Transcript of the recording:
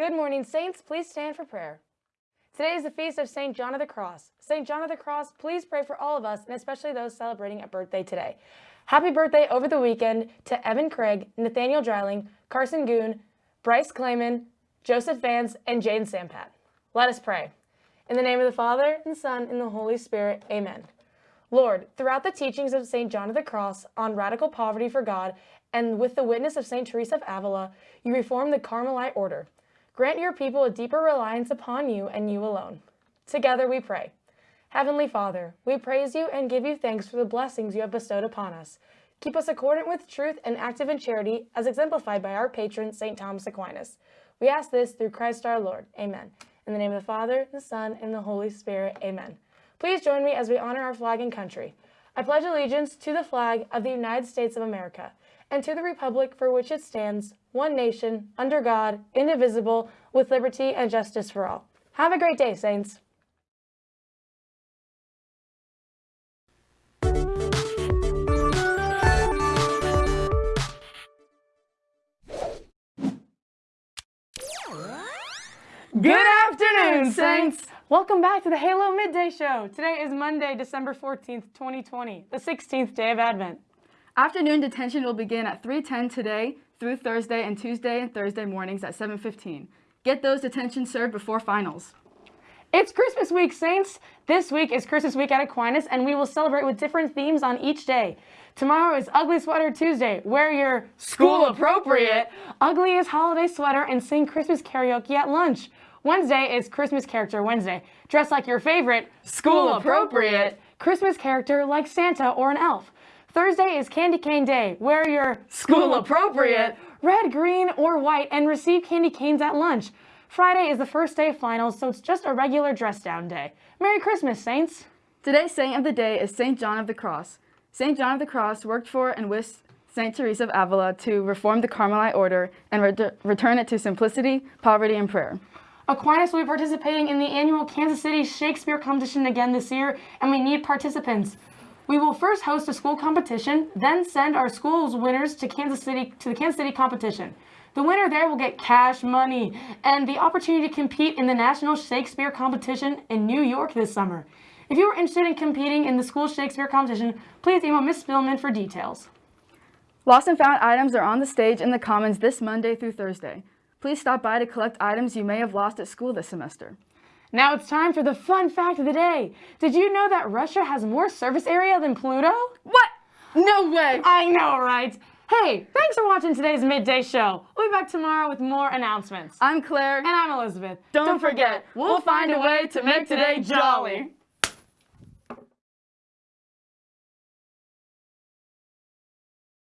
Good morning, Saints. Please stand for prayer. Today is the feast of St. John of the Cross. St. John of the Cross, please pray for all of us, and especially those celebrating a birthday today. Happy birthday over the weekend to Evan Craig, Nathaniel Dryling, Carson Goon, Bryce Clayman, Joseph Vance, and Jane Sampat. Let us pray. In the name of the Father, and Son, and the Holy Spirit, amen. Lord, throughout the teachings of St. John of the Cross on radical poverty for God, and with the witness of St. Teresa of Avila, you reformed the Carmelite order. Grant your people a deeper reliance upon you and you alone. Together we pray. Heavenly Father, we praise you and give you thanks for the blessings you have bestowed upon us. Keep us accordant with truth and active in charity, as exemplified by our patron, St. Thomas Aquinas. We ask this through Christ our Lord. Amen. In the name of the Father, the Son, and the Holy Spirit. Amen. Please join me as we honor our flag and country. I pledge allegiance to the flag of the United States of America and to the republic for which it stands, one nation, under God, indivisible, with liberty and justice for all. Have a great day, Saints. Good afternoon, Saints! Welcome back to the Halo Midday Show. Today is Monday, December 14th, 2020, the 16th day of Advent. Afternoon detention will begin at 3.10 today through Thursday and Tuesday and Thursday mornings at 7.15. Get those detentions served before finals. It's Christmas week, Saints! This week is Christmas week at Aquinas, and we will celebrate with different themes on each day. Tomorrow is Ugly Sweater Tuesday. Wear your school appropriate, ugliest holiday sweater and sing Christmas karaoke at lunch. Wednesday is Christmas Character Wednesday. Dress like your favorite school appropriate Christmas character like Santa or an elf. Thursday is Candy Cane Day. Wear your school appropriate red, green, or white and receive candy canes at lunch. Friday is the first day of finals, so it's just a regular dress down day. Merry Christmas, Saints! Today's saint of the day is St. John of the Cross. St. John of the Cross worked for and with St. Teresa of Avila to reform the Carmelite order and re return it to simplicity, poverty, and prayer. Aquinas will be participating in the annual Kansas City Shakespeare competition again this year, and we need participants. We will first host a school competition, then send our school's winners to Kansas City to the Kansas City competition. The winner there will get cash money and the opportunity to compete in the National Shakespeare Competition in New York this summer. If you are interested in competing in the school Shakespeare competition, please email Ms. Spillman for details. Lost and found items are on the stage in the Commons this Monday through Thursday. Please stop by to collect items you may have lost at school this semester. Now it's time for the fun fact of the day. Did you know that Russia has more surface area than Pluto? What? No way! I know, right? Hey, thanks for watching today's Midday Show. We'll be back tomorrow with more announcements. I'm Claire. And I'm Elizabeth. Don't, Don't forget, we'll find a way to make today jolly.